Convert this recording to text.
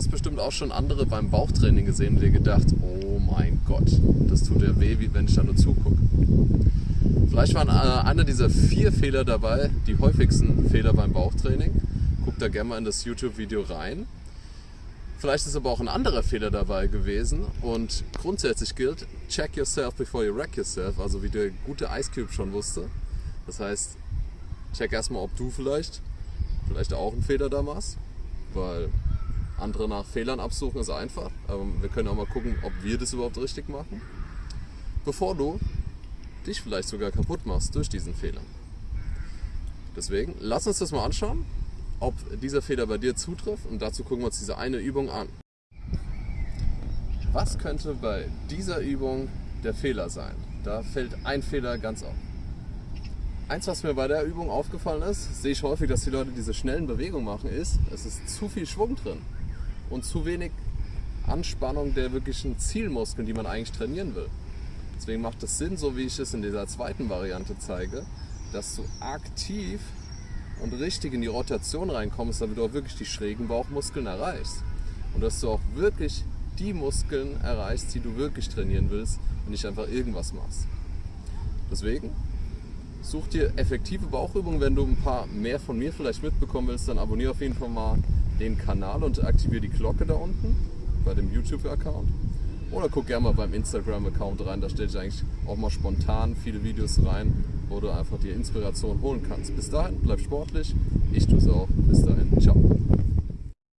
hast bestimmt auch schon andere beim Bauchtraining gesehen und dir gedacht, oh mein Gott, das tut ja weh, wie wenn ich da nur zugucke. Vielleicht waren äh, einer dieser vier Fehler dabei, die häufigsten Fehler beim Bauchtraining. Guck da gerne mal in das YouTube-Video rein. Vielleicht ist aber auch ein anderer Fehler dabei gewesen und grundsätzlich gilt, check yourself before you wreck yourself, also wie der gute Ice Cube schon wusste. Das heißt, check erstmal, ob du vielleicht, vielleicht auch einen Fehler da machst, weil andere nach Fehlern absuchen ist einfach, aber wir können auch mal gucken, ob wir das überhaupt richtig machen, bevor du dich vielleicht sogar kaputt machst durch diesen Fehler. Deswegen, lass uns das mal anschauen ob dieser Fehler bei dir zutrifft und dazu gucken wir uns diese eine Übung an. Was könnte bei dieser Übung der Fehler sein? Da fällt ein Fehler ganz auf. Eins, was mir bei der Übung aufgefallen ist, sehe ich häufig, dass die Leute diese schnellen Bewegungen machen, ist, es ist zu viel Schwung drin und zu wenig Anspannung der wirklichen Zielmuskeln, die man eigentlich trainieren will. Deswegen macht es Sinn, so wie ich es in dieser zweiten Variante zeige, dass du aktiv und richtig in die Rotation reinkommst, damit du auch wirklich die schrägen Bauchmuskeln erreichst. Und dass du auch wirklich die Muskeln erreichst, die du wirklich trainieren willst und nicht einfach irgendwas machst. Deswegen such dir effektive Bauchübungen. Wenn du ein paar mehr von mir vielleicht mitbekommen willst, dann abonniere auf jeden Fall mal den Kanal und aktiviere die Glocke da unten bei dem YouTube-Account. Oder guck gerne mal beim Instagram-Account rein, da stelle ich eigentlich auch mal spontan viele Videos rein, wo du einfach dir Inspiration holen kannst. Bis dahin, bleib sportlich. Ich tue es auch. Bis dahin. Ciao.